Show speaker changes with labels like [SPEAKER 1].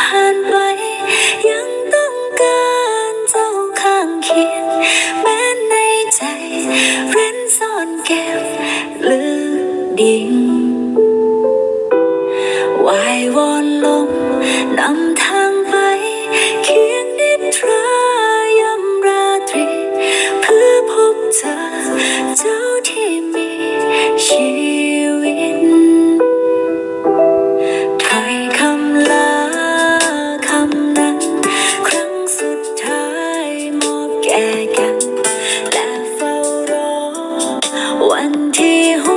[SPEAKER 1] ผ่านไป ยังต้องการเจ้าข้างเคียง แม้ในใจเร้นซ่อนเก็บลึกดิ่งวายวอนลมนำทางไป เคียงนิทรายำราตรี เพื่อพบเธอเจ้าที่มีชีวิ อบ